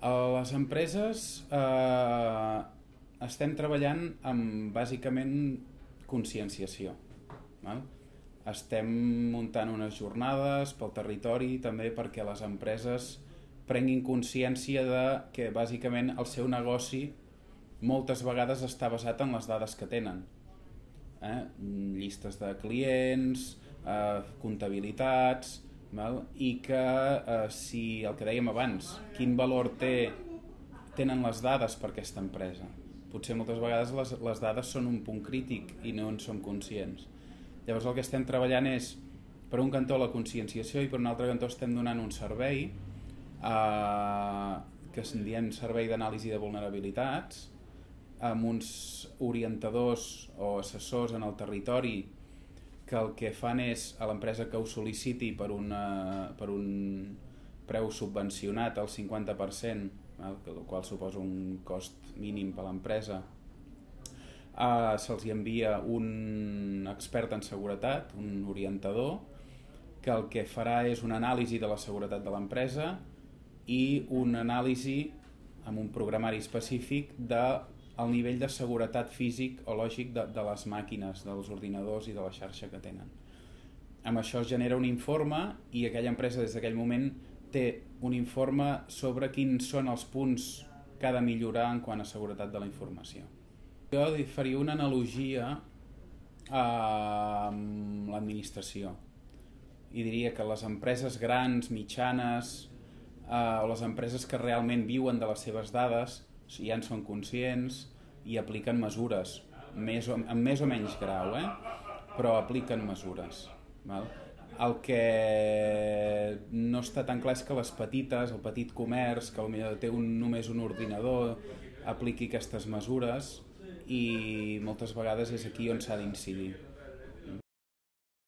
A les empreses eh, estem treballant amb bàsicament conscienciació. Val? Estem muntant unes jornades pel territori també perquè les empreses prenguin consciència de que bàsicament el seu negoci moltes vegades està basat en les dades que tenen. Eh? Llistes de clients, eh, comptabilitats, val? i que eh, si el que dèiem abans, quin valor té, tenen les dades per aquesta empresa. Potser moltes vegades les, les dades són un punt crític i no en som conscients. Llavors el que estem treballant és, per un cantó, la conscienciació i per un altre cantó estem donant un servei eh, que se'n diem servei d'anàlisi de vulnerabilitats amb uns orientadors o assessors en el territori que el que fan és a l'empresa que ho sol·liciti per, una, per un preu subvencionat al 50%, el qual suposa un cost mínim per a l'empresa, uh, se'ls envia un expert en seguretat, un orientador, que el que farà és una anàlisi de la seguretat de l'empresa i una anàlisi amb un programari específic de el nivell de seguretat físic o lògic de, de les màquines, dels ordinadors i de la xarxa que tenen. Amb això es genera un informe i aquella empresa des d'aquell moment té un informe sobre quins són els punts que ha de millorar en quant a seguretat de la informació. Jo faria una analogia amb l'administració i diria que les empreses grans, mitjanes eh, o les empreses que realment viuen de les seves dades ja en són conscients i apliquen mesures, més o, amb més o menys grau, eh? però apliquen mesures. Val? El que no està tan clar és que les petites, el petit comerç, que potser té un, només un ordinador, apliqui aquestes mesures i moltes vegades és aquí on s'ha d'incidir.